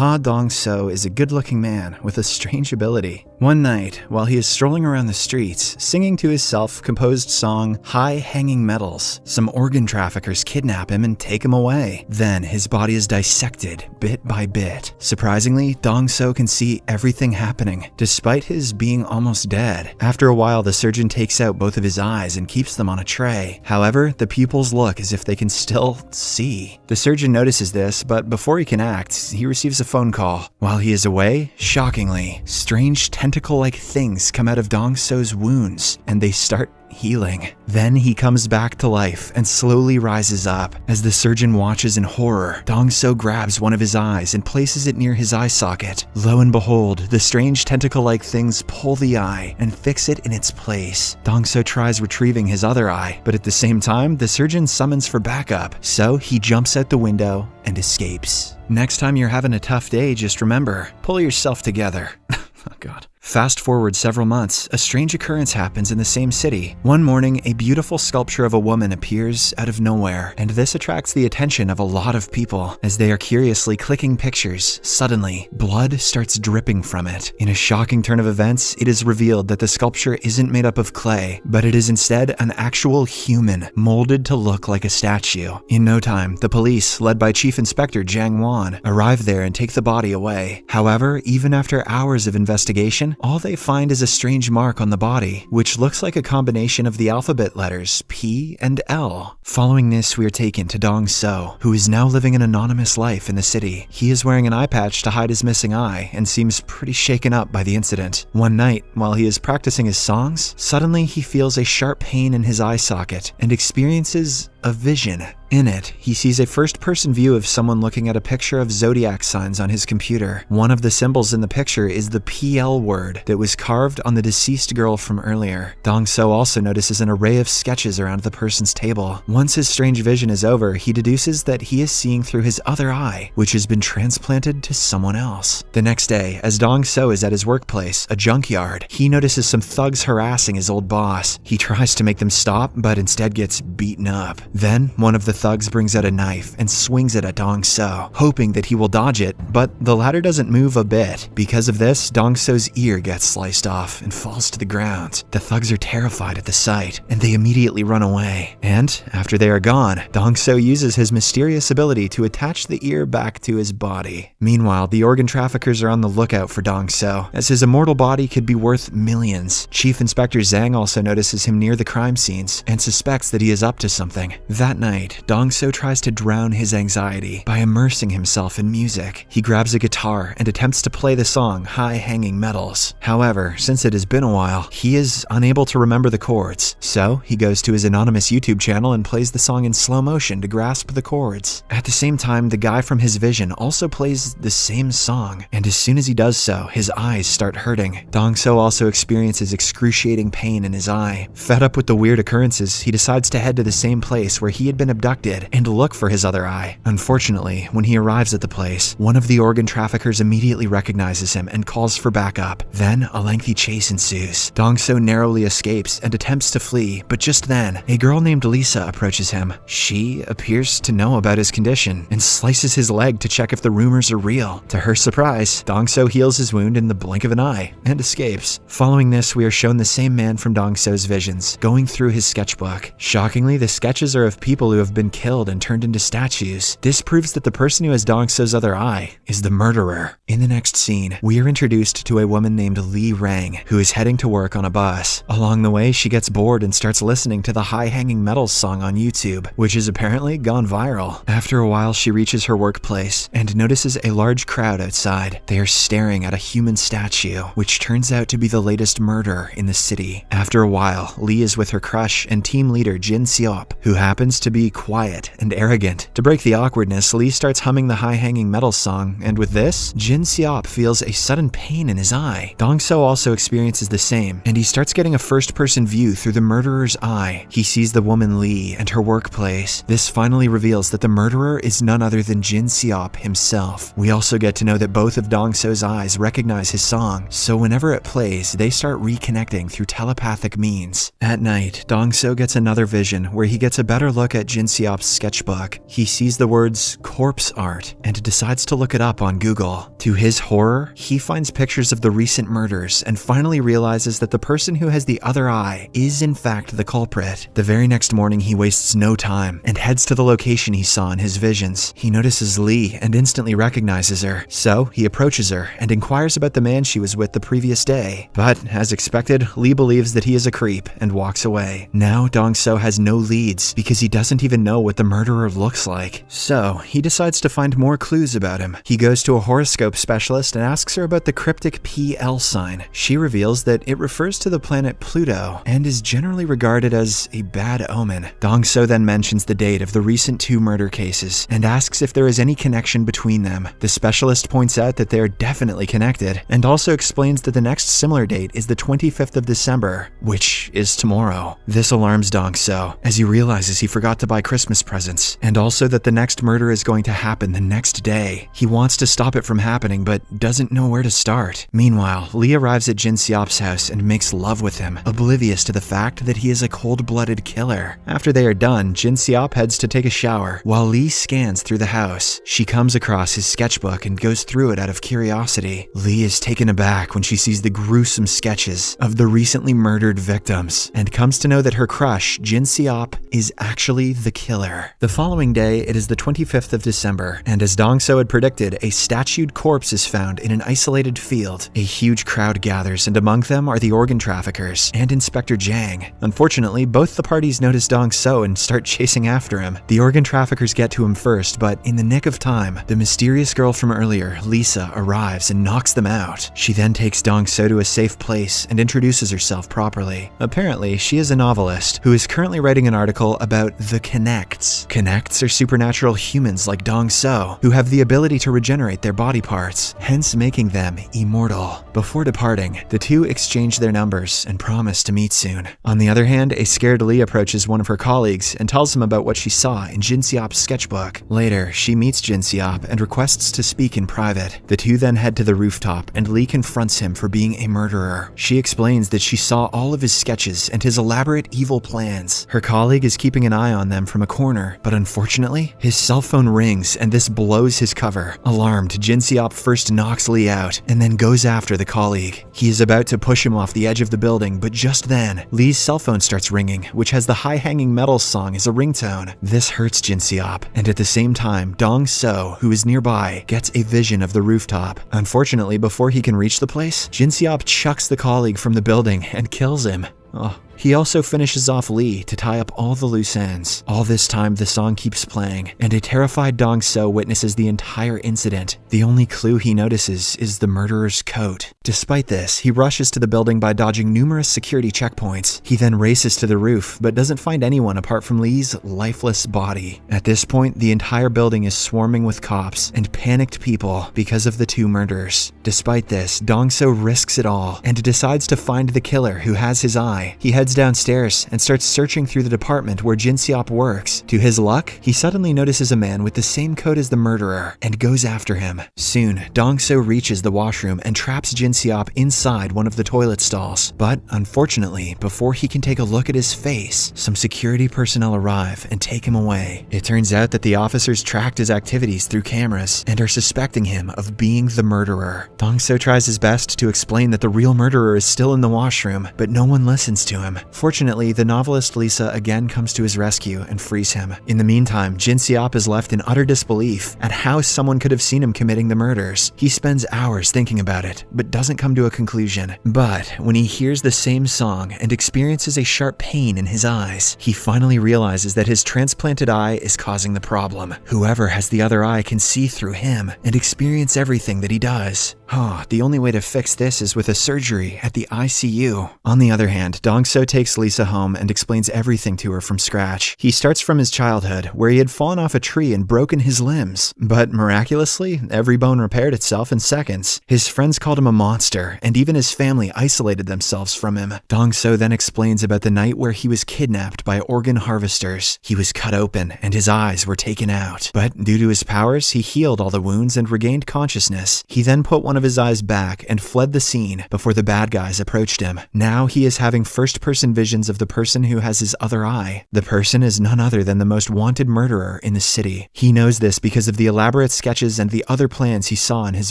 Ha Dong So is a good looking man with a strange ability. One night, while he is strolling around the streets, singing to his self composed song High Hanging Metals, some organ traffickers kidnap him and take him away. Then his body is dissected bit by bit. Surprisingly, Dong So can see everything happening, despite his being almost dead. After a while, the surgeon takes out both of his eyes and keeps them on a tray. However, the pupils look as if they can still see. The surgeon notices this, but before he can act, he receives a phone call. While he is away, shockingly, strange tentacle-like things come out of Dong So's wounds, and they start healing. Then he comes back to life and slowly rises up. As the surgeon watches in horror, Dong So grabs one of his eyes and places it near his eye socket. Lo and behold, the strange tentacle-like things pull the eye and fix it in its place. Dong So tries retrieving his other eye, but at the same time, the surgeon summons for backup, so he jumps out the window and escapes. Next time you're having a tough day, just remember, pull yourself together. oh god. Fast forward several months, a strange occurrence happens in the same city. One morning, a beautiful sculpture of a woman appears out of nowhere, and this attracts the attention of a lot of people. As they are curiously clicking pictures, suddenly, blood starts dripping from it. In a shocking turn of events, it is revealed that the sculpture isn't made up of clay, but it is instead an actual human, molded to look like a statue. In no time, the police, led by Chief Inspector Jiang Wan, arrive there and take the body away. However, even after hours of investigation, all they find is a strange mark on the body, which looks like a combination of the alphabet letters P and L. Following this, we are taken to Dong So, who is now living an anonymous life in the city. He is wearing an eye patch to hide his missing eye and seems pretty shaken up by the incident. One night, while he is practicing his songs, suddenly he feels a sharp pain in his eye socket and experiences a vision. In it, he sees a first person view of someone looking at a picture of zodiac signs on his computer. One of the symbols in the picture is the PL word that was carved on the deceased girl from earlier. Dong So also notices an array of sketches around the person's table. Once his strange vision is over, he deduces that he is seeing through his other eye, which has been transplanted to someone else. The next day, as Dong So is at his workplace, a junkyard, he notices some thugs harassing his old boss. He tries to make them stop, but instead gets beaten up. Then, one of the thugs brings out a knife and swings it at Dong So, hoping that he will dodge it, but the latter doesn't move a bit. Because of this, Dong So's ear gets sliced off and falls to the ground. The thugs are terrified at the sight, and they immediately run away. And, after they are gone, Dong So uses his mysterious ability to attach the ear back to his body. Meanwhile, the organ traffickers are on the lookout for Dong So, as his immortal body could be worth millions. Chief Inspector Jang also notices him near the crime scenes and suspects that he is up to something. That night, Dong So tries to drown his anxiety by immersing himself in music. He grabs a guitar and attempts to play the song High Hanging Metals. However, since it has been a while, he is unable to remember the chords. So, he goes to his anonymous YouTube channel and plays the song in slow motion to grasp the chords. At the same time, the guy from his vision also plays the same song, and as soon as he does so, his eyes start hurting. Dong So also experiences excruciating pain in his eye. Fed up with the weird occurrences, he decides to head to the same place where he had been abducted and look for his other eye. Unfortunately, when he arrives at the place, one of the organ traffickers immediately recognizes him and calls for backup. Then a lengthy chase ensues. Dong So narrowly escapes and attempts to flee, but just then, a girl named Lisa approaches him. She appears to know about his condition and slices his leg to check if the rumors are real. To her surprise, Dong So heals his wound in the blink of an eye and escapes. Following this, we are shown the same man from Dong So's visions, going through his sketchbook. Shockingly, the sketches are of people who have been killed and turned into statues. This proves that the person who has Dong So's other eye is the murderer. In the next scene, we are introduced to a woman named Li Rang, who is heading to work on a bus. Along the way, she gets bored and starts listening to the High Hanging Metals song on YouTube, which has apparently gone viral. After a while, she reaches her workplace and notices a large crowd outside. They are staring at a human statue, which turns out to be the latest murder in the city. After a while, Li is with her crush and team leader Jin Seop, who happens to be quiet and arrogant. To break the awkwardness, Lee starts humming the high-hanging metal song, and with this, Jin Seop feels a sudden pain in his eye. Dong So also experiences the same, and he starts getting a first-person view through the murderer's eye. He sees the woman Lee and her workplace. This finally reveals that the murderer is none other than Jin Seop himself. We also get to know that both of Dong So's eyes recognize his song, so whenever it plays, they start reconnecting through telepathic means. At night, Dong So gets another vision where he gets a better look at Jin Sketchbook. He sees the words corpse art and decides to look it up on Google. To his horror, he finds pictures of the recent murders and finally realizes that the person who has the other eye is in fact the culprit. The very next morning, he wastes no time and heads to the location he saw in his visions. He notices Lee and instantly recognizes her, so he approaches her and inquires about the man she was with the previous day. But, as expected, Lee believes that he is a creep and walks away. Now, Dong So has no leads because he doesn't even know what the murderer looks like. So, he decides to find more clues about him. He goes to a horoscope specialist and asks her about the cryptic PL sign. She reveals that it refers to the planet Pluto and is generally regarded as a bad omen. Dong So then mentions the date of the recent two murder cases and asks if there is any connection between them. The specialist points out that they are definitely connected and also explains that the next similar date is the 25th of December, which is tomorrow. This alarms Dong So as he realizes he forgot to buy Christmas presents and also that the next murder is going to happen the next day. He wants to stop it from happening but doesn't know where to start. Meanwhile, Lee arrives at Jin Seop's house and makes love with him, oblivious to the fact that he is a cold-blooded killer. After they are done, Jin Seop heads to take a shower while Lee scans through the house. She comes across his sketchbook and goes through it out of curiosity. Lee is taken aback when she sees the gruesome sketches of the recently murdered victims and comes to know that her crush, Jin Seop, is actually the killer. The following day, it is the 25th of December, and as Dong So had predicted, a statued corpse is found in an isolated field. A huge crowd gathers, and among them are the organ traffickers and Inspector Jang. Unfortunately, both the parties notice Dong So and start chasing after him. The organ traffickers get to him first, but in the nick of time, the mysterious girl from earlier, Lisa, arrives and knocks them out. She then takes Dong So to a safe place and introduces herself properly. Apparently, she is a novelist who is currently writing an article about the Connects. Connects are supernatural humans like Dong So, who have the ability to regenerate their body parts, hence making them immortal. Before departing, the two exchange their numbers and promise to meet soon. On the other hand, a scared Lee approaches one of her colleagues and tells him about what she saw in Jin Seop's sketchbook. Later, she meets Jin Seop and requests to speak in private. The two then head to the rooftop and Lee confronts him for being a murderer. She explains that she saw all of his sketches and his elaborate evil plans. Her colleague is keeping an eye on them from a corner, but unfortunately, his cell phone rings and this blows his cover. Alarmed, Jin Seop first knocks Lee out and then goes after the colleague. He is about to push him off the edge of the building, but just then, Lee's cell phone starts ringing, which has the High Hanging Metals song as a ringtone. This hurts Jin Seop, and at the same time, Dong So, who is nearby, gets a vision of the rooftop. Unfortunately, before he can reach the place, Jin Seop chucks the colleague from the building and kills him. Oh, he also finishes off Lee to tie up all the loose ends. All this time, the song keeps playing, and a terrified Dong So witnesses the entire incident. The only clue he notices is the murderer's coat. Despite this, he rushes to the building by dodging numerous security checkpoints. He then races to the roof, but doesn't find anyone apart from Lee's lifeless body. At this point, the entire building is swarming with cops and panicked people because of the two murders. Despite this, Dong So risks it all and decides to find the killer who has his eye. He heads downstairs and starts searching through the department where Jin Seop works. To his luck, he suddenly notices a man with the same coat as the murderer and goes after him. Soon, Dong So reaches the washroom and traps Jin Seop inside one of the toilet stalls. But unfortunately, before he can take a look at his face, some security personnel arrive and take him away. It turns out that the officers tracked his activities through cameras and are suspecting him of being the murderer. Dong So tries his best to explain that the real murderer is still in the washroom, but no one listens to him. Fortunately, the novelist Lisa again comes to his rescue and frees him. In the meantime, Jin Seop is left in utter disbelief at how someone could have seen him committing the murders. He spends hours thinking about it, but doesn't come to a conclusion. But when he hears the same song and experiences a sharp pain in his eyes, he finally realizes that his transplanted eye is causing the problem. Whoever has the other eye can see through him and experience everything that he does. Oh, the only way to fix this is with a surgery at the ICU. On the other hand, Dong Takes Lisa home and explains everything to her from scratch. He starts from his childhood, where he had fallen off a tree and broken his limbs. But miraculously, every bone repaired itself in seconds. His friends called him a monster, and even his family isolated themselves from him. Dong So then explains about the night where he was kidnapped by organ harvesters. He was cut open and his eyes were taken out. But due to his powers, he healed all the wounds and regained consciousness. He then put one of his eyes back and fled the scene before the bad guys approached him. Now he is having first person person visions of the person who has his other eye. The person is none other than the most wanted murderer in the city. He knows this because of the elaborate sketches and the other plans he saw in his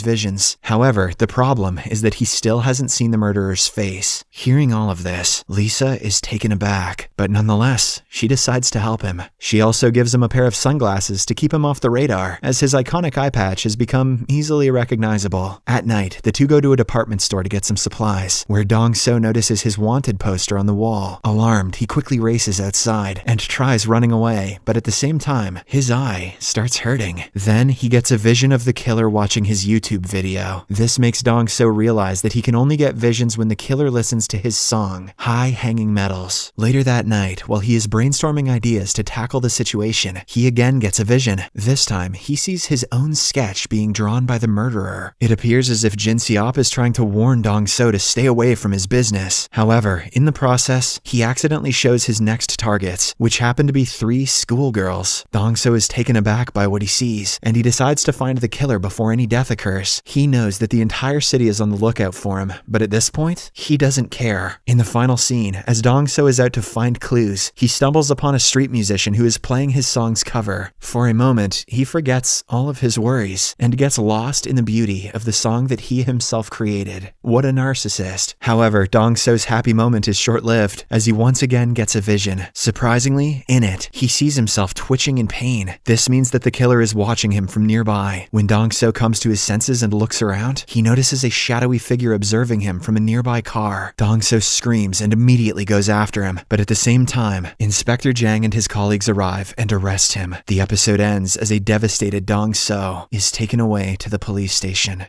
visions. However, the problem is that he still hasn't seen the murderer's face. Hearing all of this, Lisa is taken aback, but nonetheless, she decides to help him. She also gives him a pair of sunglasses to keep him off the radar, as his iconic eye patch has become easily recognizable. At night, the two go to a department store to get some supplies, where Dong So notices his wanted poster on the wall. Alarmed, he quickly races outside and tries running away, but at the same time, his eye starts hurting. Then he gets a vision of the killer watching his YouTube video. This makes Dong So realize that he can only get visions when the killer listens to his song, High Hanging Metals. Later that night, while he is brainstorming ideas to tackle the situation, he again gets a vision. This time, he sees his own sketch being drawn by the murderer. It appears as if Jin Seop is trying to warn Dong So to stay away from his business. However, in the process, he accidentally shows his next targets, which happen to be three schoolgirls. Dong So is taken aback by what he sees, and he decides to find the killer before any death occurs. He knows that the entire city is on the lookout for him, but at this point, he doesn't care. In the final scene, as Dong So is out to find clues, he stumbles upon a street musician who is playing his song's cover. For a moment, he forgets all of his worries and gets lost in the beauty of the song that he himself created. What a narcissist. However, Dong So's happy moment is short lived as he once again gets a vision. Surprisingly, in it, he sees himself twitching in pain. This means that the killer is watching him from nearby. When Dong So comes to his senses and looks around, he notices a shadowy figure observing him from a nearby car. Dong So screams and immediately goes after him, but at the same time, Inspector Jang and his colleagues arrive and arrest him. The episode ends as a devastated Dong So is taken away to the police station.